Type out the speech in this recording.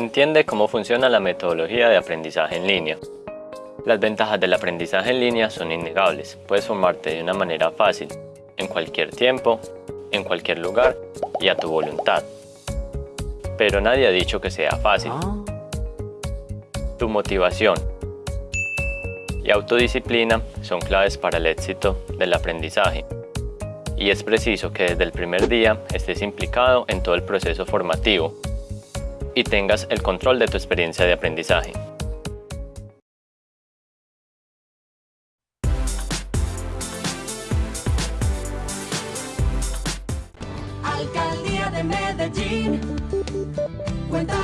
Entiende cómo funciona la metodología de aprendizaje en línea. Las ventajas del aprendizaje en línea son innegables. Puedes formarte de una manera fácil, en cualquier tiempo, en cualquier lugar y a tu voluntad. Pero nadie ha dicho que sea fácil. Tu motivación y autodisciplina son claves para el éxito del aprendizaje. Y es preciso que desde el primer día estés implicado en todo el proceso formativo y tengas el control de tu experiencia de aprendizaje. Alcaldía de Medellín, cuenta